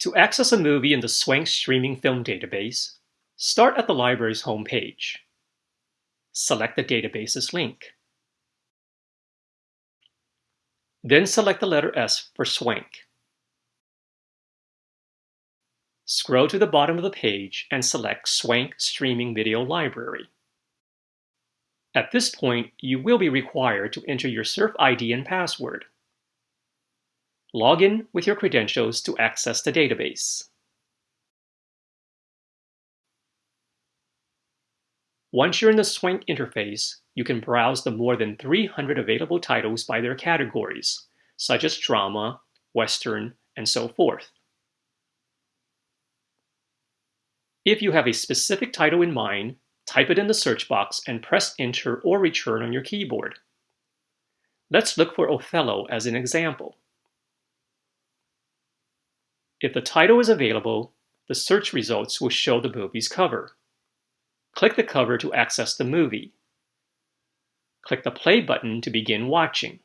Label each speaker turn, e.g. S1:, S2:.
S1: To access a movie in the Swank Streaming Film Database, start at the library's homepage. Select the database's link. Then select the letter S for Swank. Scroll to the bottom of the page and select Swank Streaming Video Library. At this point, you will be required to enter your SURF ID and password. Log in with your credentials to access the database. Once you're in the Swank interface, you can browse the more than 300 available titles by their categories, such as drama, western, and so forth. If you have a specific title in mind, type it in the search box and press Enter or Return on your keyboard. Let's look for Othello as an example. If the title is available, the search results will show the movie's cover. Click the cover to access the movie. Click the play button to begin watching.